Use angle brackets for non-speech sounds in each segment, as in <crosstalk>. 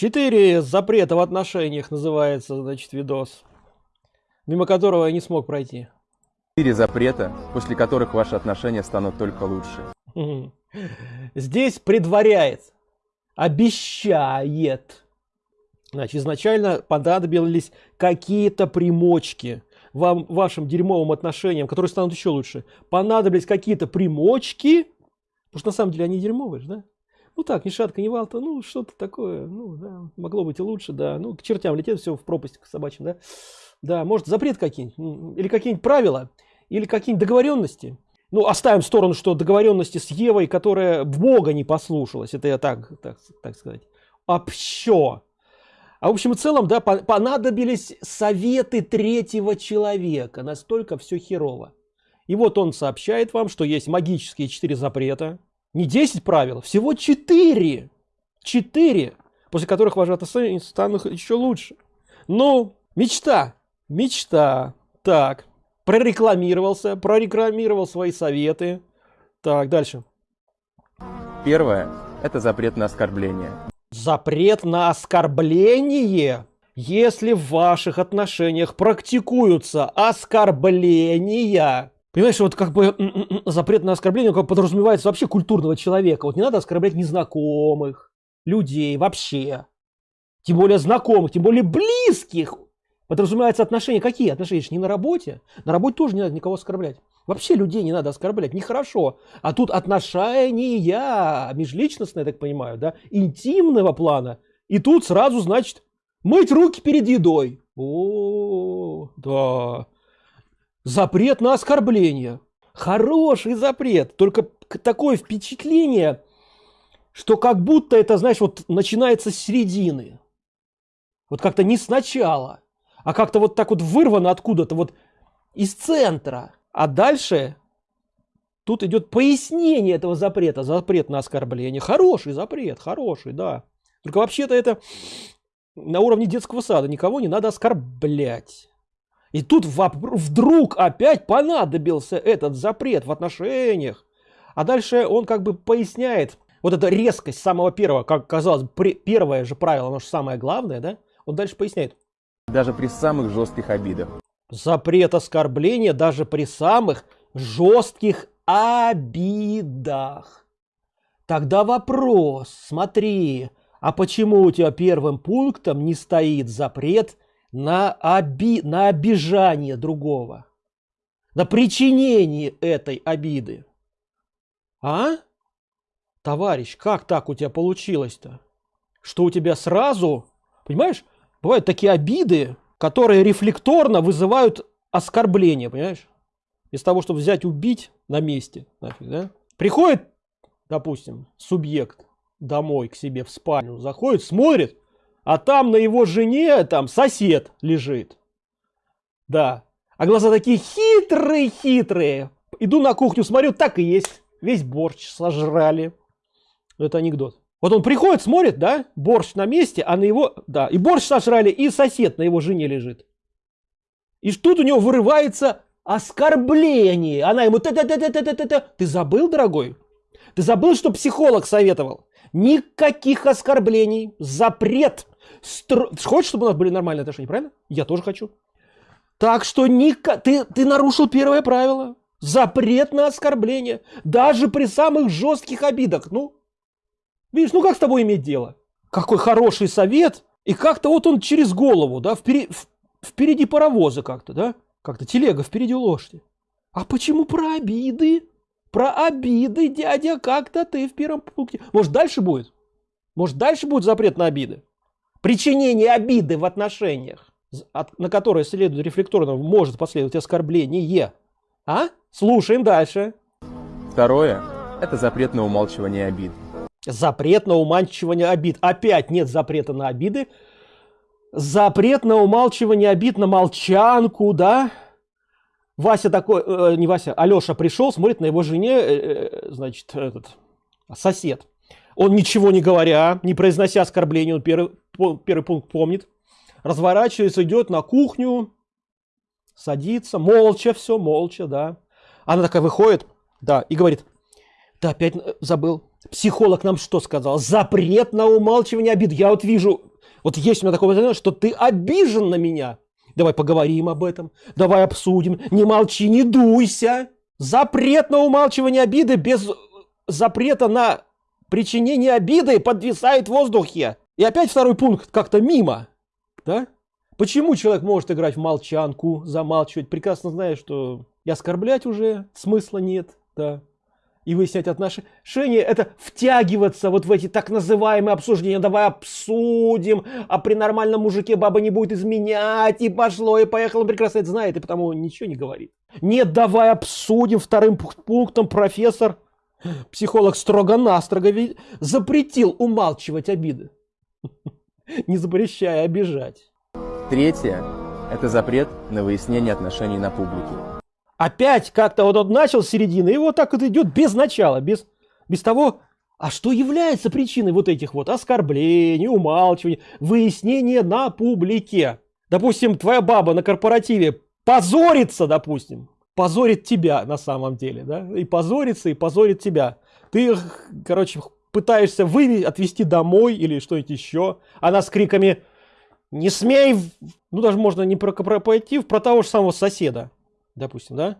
Четыре запрета в отношениях называется, значит, видос, мимо которого я не смог пройти. Четыре запрета, после которых ваши отношения станут только лучше. Здесь предваряет, обещает. Значит, изначально понадобились какие-то примочки вам, вашим дерьмовым отношениям, которые станут еще лучше. Понадобились какие-то примочки, потому что на самом деле они дерьмовые, да? Ну так, ни шатка, ни валта, ну что-то такое, ну да, могло быть и лучше, да. Ну к чертям летит все в пропасть к собачьим, да. Да, может запрет какие-нибудь, или какие-нибудь правила, или какие-нибудь договоренности. Ну, оставим в сторону, что договоренности с Евой, которая Бога не послушалась, это я так, так, так сказать, общо. А в общем и целом, да, понадобились советы третьего человека, настолько все херово. И вот он сообщает вам, что есть магические четыре запрета, не 10 правил, всего 4. 4, после которых ваши отношения станут еще лучше. Ну, мечта, мечта. Так, прорекламировался, прорекламировал свои советы. Так, дальше. Первое – это запрет на оскорбление. Запрет на оскорбление? Если в ваших отношениях практикуются оскорбления, Понимаешь, вот как бы запрет на оскорбление как подразумевается вообще культурного человека. Вот не надо оскорблять незнакомых, людей вообще. Тем более знакомых, тем более близких. Подразумевается отношения. Какие отношения? Не на работе. На работе тоже не надо никого оскорблять. Вообще людей не надо оскорблять. Нехорошо. А тут отношения межличностные, я так понимаю, да, интимного плана. И тут сразу, значит, мыть руки перед едой. О, да. Запрет на оскорбление. Хороший запрет. Только такое впечатление, что как будто это, знаешь, вот начинается с середины. Вот как-то не сначала, а как-то вот так вот вырвано откуда-то, вот из центра. А дальше тут идет пояснение этого запрета. Запрет на оскорбление. Хороший запрет, хороший, да. Только вообще-то это на уровне детского сада. Никого не надо оскорблять. И тут вдруг опять понадобился этот запрет в отношениях. А дальше он как бы поясняет, вот эта резкость самого первого, как казалось, первое же правило, оно же самое главное, да? Он дальше поясняет. Даже при самых жестких обидах. Запрет оскорбления даже при самых жестких обидах. Тогда вопрос, смотри, а почему у тебя первым пунктом не стоит запрет на, оби... на обижание другого, на причинение этой обиды. А? Товарищ, как так у тебя получилось-то? Что у тебя сразу, понимаешь, бывают такие обиды, которые рефлекторно вызывают оскорбление, понимаешь? Из того, чтобы взять убить на месте, нафиг, да? Приходит, допустим, субъект домой к себе в спальню, заходит, смотрит, а там на его жене там сосед лежит. Да. А глаза такие хитрые-хитрые. Иду на кухню, смотрю, так и есть. Весь борщ сожрали. Это анекдот. Вот он приходит, смотрит, да, борщ на месте, а на его, да, и борщ сожрали, и сосед на его жене лежит. И тут у него вырывается оскорбление. Она ему, т -т -т -т -т -т -т -т. ты забыл, дорогой? Ты забыл, что психолог советовал? Никаких оскорблений, запрет Стро... Хочешь, чтобы у нас были нормальные отношения, правильно? Я тоже хочу. Так что ника... ты, ты нарушил первое правило. Запрет на оскорбление. Даже при самых жестких обидах. Ну, видишь, ну как с тобой иметь дело? Какой хороший совет. И как-то вот он через голову, да, впереди, впереди паровоза как-то, да? Как-то телега впереди лошади. А почему про обиды? Про обиды, дядя, как-то ты в первом пункте. Может, дальше будет? Может, дальше будет запрет на обиды? Причинение обиды в отношениях, на которые следует рефлекторно, может последовать оскорбление. А? Слушаем дальше. Второе – это запрет на умалчивание обид. Запрет на умалчивание обид. Опять нет запрета на обиды. Запрет на умалчивание обид на молчанку, да? Вася такой, э, не Вася, Алеша пришел, смотрит на его жене, э, э, значит, этот, сосед. Он ничего не говоря, не произнося оскорбления, он первый, первый пункт помнит, разворачивается, идет на кухню, садится, молча все, молча, да. Она такая выходит, да, и говорит, Ты опять э, забыл. Психолог нам что сказал? Запрет на умалчивание обид. Я вот вижу, вот есть у меня такое что ты обижен на меня. Давай поговорим об этом. Давай обсудим. Не молчи, не дуйся. Запрет на умалчивание обиды без запрета на причинение обиды подвисает в воздухе. И опять второй пункт как-то мимо. Да? Почему человек может играть в молчанку, замалчивать, прекрасно зная, что и оскорблять уже смысла нет, да, и выяснять отношения, это втягиваться вот в эти так называемые обсуждения, давай обсудим, а при нормальном мужике баба не будет изменять, и пошло, и поехало, он прекрасно это знает, и потому ничего не говорит. Нет, давай обсудим вторым пунктом профессор, психолог строго-настрого запретил умалчивать обиды, <laughs> не запрещая обижать. Третье – это запрет на выяснение отношений на публике. Опять как-то вот он начал с середины, и вот так вот идет без начала, без, без того, а что является причиной вот этих вот оскорблений, умалчиваний, выяснения на публике? Допустим, твоя баба на корпоративе позорится, допустим, позорит тебя на самом деле, да, и позорится, и позорит тебя. Ты, короче, пытаешься вывести, отвезти домой или что-нибудь еще, она с криками не смей, ну даже можно не про, про пойти, про того же самого соседа, допустим, да?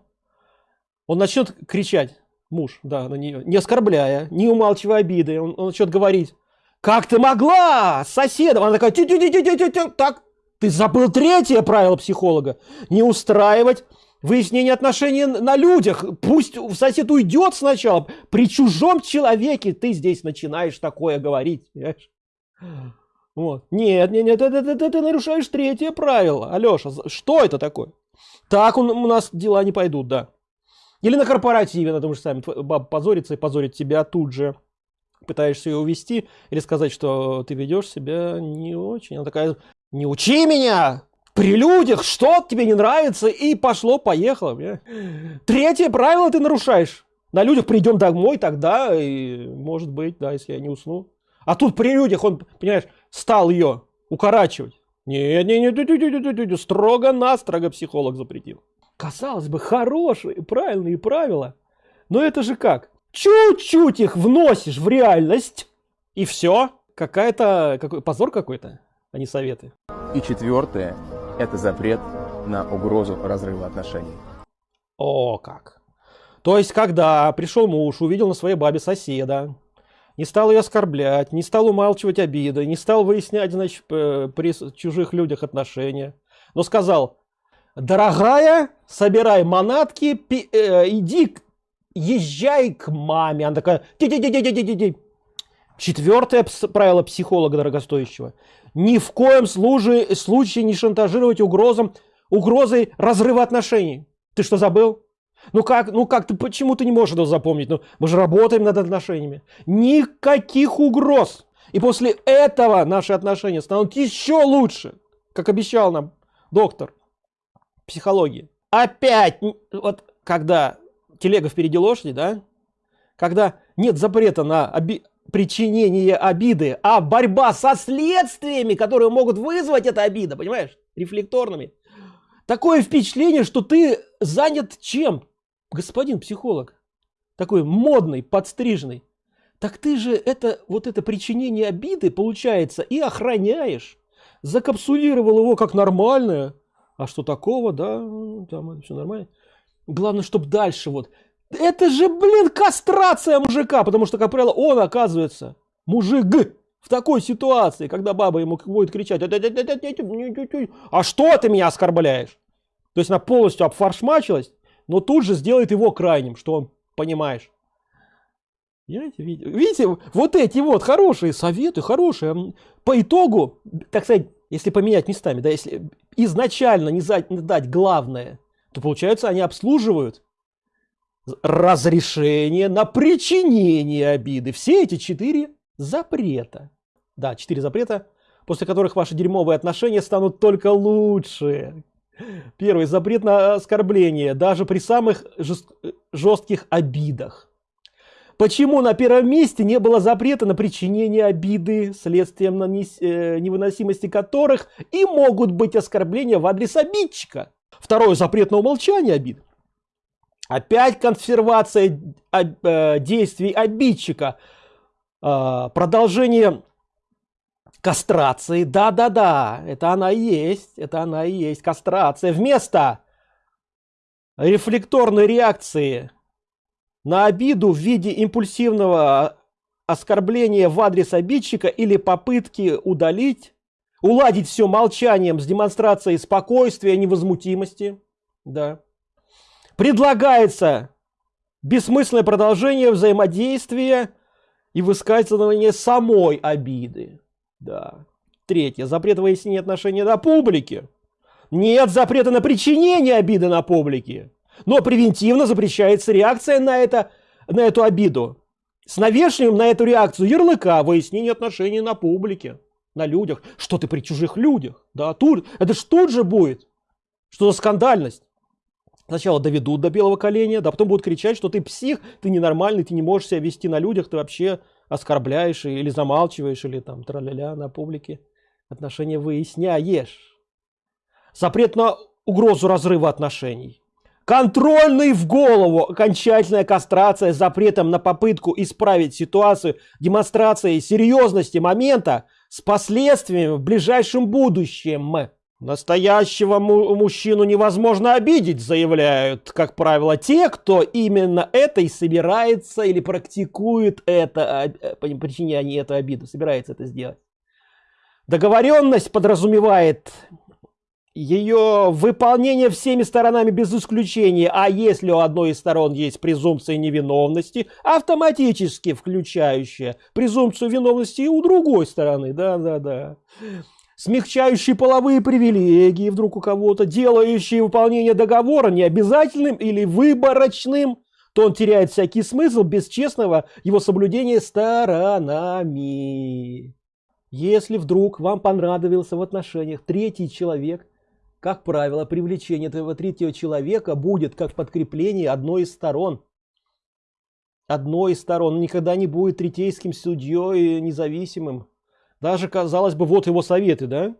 Он начнет кричать, муж, да, на нее, не оскорбляя, не умалчивая обиды, он, он начнет говорить, как ты могла, соседом, она такая, тю -тю -тю -тю -тю -тю, так, ты забыл третье правило психолога, не устраивать выяснение отношений на людях, пусть сосед уйдет сначала, при чужом человеке ты здесь начинаешь такое говорить, понимаешь? Вот. Нет, нет, нет, это, это, это, ты нарушаешь третье правило. Алеша, что это такое? Так у, у нас дела не пойдут, да. Или на корпоративе, на том же самом, баба позорится и позорит тебя тут же. Пытаешься ее увести или сказать, что ты ведешь себя не очень. Она такая, не учи меня! При людях, что тебе не нравится, и пошло-поехало. Третье правило ты нарушаешь. На людях придем домой тогда, и может быть, да, если я не усну. А тут при людях он, понимаешь, стал ее укорачивать. Не, не, не, не, не, строго-настрого психолог запретил. Казалось бы, хорошие, правильные правила. Но это же как? Чуть-чуть их вносишь в реальность, и все. Какая-то, какой позор какой-то, а не советы. И четвертое – это запрет на угрозу разрыва отношений. О, как. То есть, когда пришел муж, увидел на своей бабе соседа, не стал ее оскорблять, не стал умалчивать обиды, не стал выяснять, значит, при чужих людях отношения, но сказал, дорогая, собирай манатки, э, иди, езжай к маме. Она такая, ди -ди -ди -ди -ди -ди -ди. Четвертое правило психолога дорогостоящего. Ни в коем случае, случае не шантажировать угрозам, угрозой разрыва отношений. Ты что забыл? Ну как, ну как ты, почему ты не можешь это запомнить? Ну, мы же работаем над отношениями. Никаких угроз. И после этого наши отношения станут еще лучше, как обещал нам доктор психологии. Опять, вот когда телега впереди лошади, да, когда нет запрета на оби причинение обиды, а борьба со следствиями, которые могут вызвать эта обида, понимаешь, рефлекторными. Такое впечатление, что ты занят чем? господин психолог, такой модный, подстриженный, так ты же это, вот это причинение обиды, получается, и охраняешь. Закапсулировал его как нормальное. А что такого, да, там все нормально. Главное, чтобы дальше вот. Это же, блин, кастрация мужика, потому что, как правило, он оказывается мужик в такой ситуации, когда баба ему будет кричать, а что ты меня оскорбляешь? То есть она полностью обфаршмачилась, но тут же сделает его крайним, что он, понимаешь. Видите, видите, вот эти вот хорошие советы, хорошие. По итогу, так сказать, если поменять местами, да, если изначально не дать главное, то получается они обслуживают разрешение на причинение обиды. Все эти четыре запрета. Да, четыре запрета, после которых ваши дерьмовые отношения станут только лучше. Первый. Запрет на оскорбление, даже при самых жестких обидах. Почему на первом месте не было запрета на причинение обиды, следствием нанес... э, невыносимости которых и могут быть оскорбления в адрес обидчика? Второе. Запрет на умолчание обид. Опять консервация э, действий обидчика. Э, продолжение кастрации. Да-да-да, это она и есть. Это она и есть. Кастрация. Вместо рефлекторной реакции на обиду в виде импульсивного оскорбления в адрес обидчика или попытки удалить, уладить все молчанием с демонстрацией спокойствия, невозмутимости. Да. Предлагается бессмысленное продолжение взаимодействия и высказывание самой обиды. Да. Третье. Запрет выяснения отношений на публике. Нет запрета на причинение обиды на публике. Но превентивно запрещается реакция на, это, на эту обиду. С навешиванием на эту реакцию ярлыка выяснение отношений на публике, на людях. Что ты при чужих людях? Да, тут, это ж тут же будет. Что за скандальность? Сначала доведут до белого коленя, да потом будут кричать, что ты псих, ты ненормальный, ты не можешь себя вести на людях, ты вообще оскорбляешь или замалчиваешь, или там тра-ля-ля на публике. Отношения выясняешь. Запрет на угрозу разрыва отношений. Контрольный в голову, окончательная кастрация с запретом на попытку исправить ситуацию, демонстрацией серьезности момента с последствиями в ближайшем будущем. Настоящего му мужчину невозможно обидеть, заявляют, как правило, те, кто именно это и собирается или практикует это, а, э, по причине эту обиду, собирается это сделать. Договоренность подразумевает ее выполнение всеми сторонами без исключения, а если у одной из сторон есть презумпция невиновности, автоматически включающая презумпцию виновности и у другой стороны, да-да-да смягчающие половые привилегии вдруг у кого-то, делающие выполнение договора необязательным или выборочным, то он теряет всякий смысл без честного его соблюдения сторонами. Если вдруг вам понравился в отношениях третий человек, как правило, привлечение этого третьего человека будет как подкрепление одной из сторон. Одной из сторон. Он никогда не будет третейским судьей независимым. Даже, казалось бы, вот его советы, да?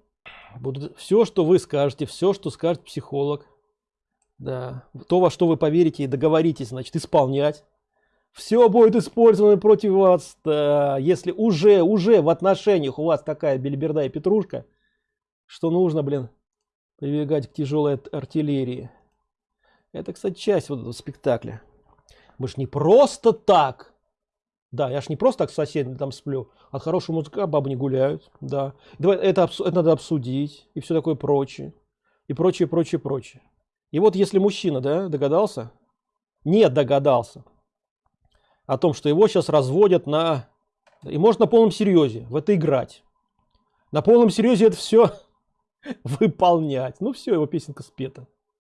Будут все, что вы скажете, все, что скажет психолог. Да, то, во что вы поверите и договоритесь, значит, исполнять. Все будет использовано против вас, да, если уже, уже в отношениях у вас такая бельберда и петрушка, что нужно, блин, прибегать к тяжелой артиллерии. Это, кстати, часть вот этого спектакля. Мы ж не просто так да, я ж не просто так с соседями там сплю. От хорошего музыка бабы не гуляют. Да. Давай, это, это надо обсудить. И все такое прочее. И прочее, прочее, прочее. И вот если мужчина, да, догадался? Нет, догадался. О том, что его сейчас разводят на... И может на полном серьезе в это играть. На полном серьезе это все <laughs> выполнять. Ну все, его песенка спета.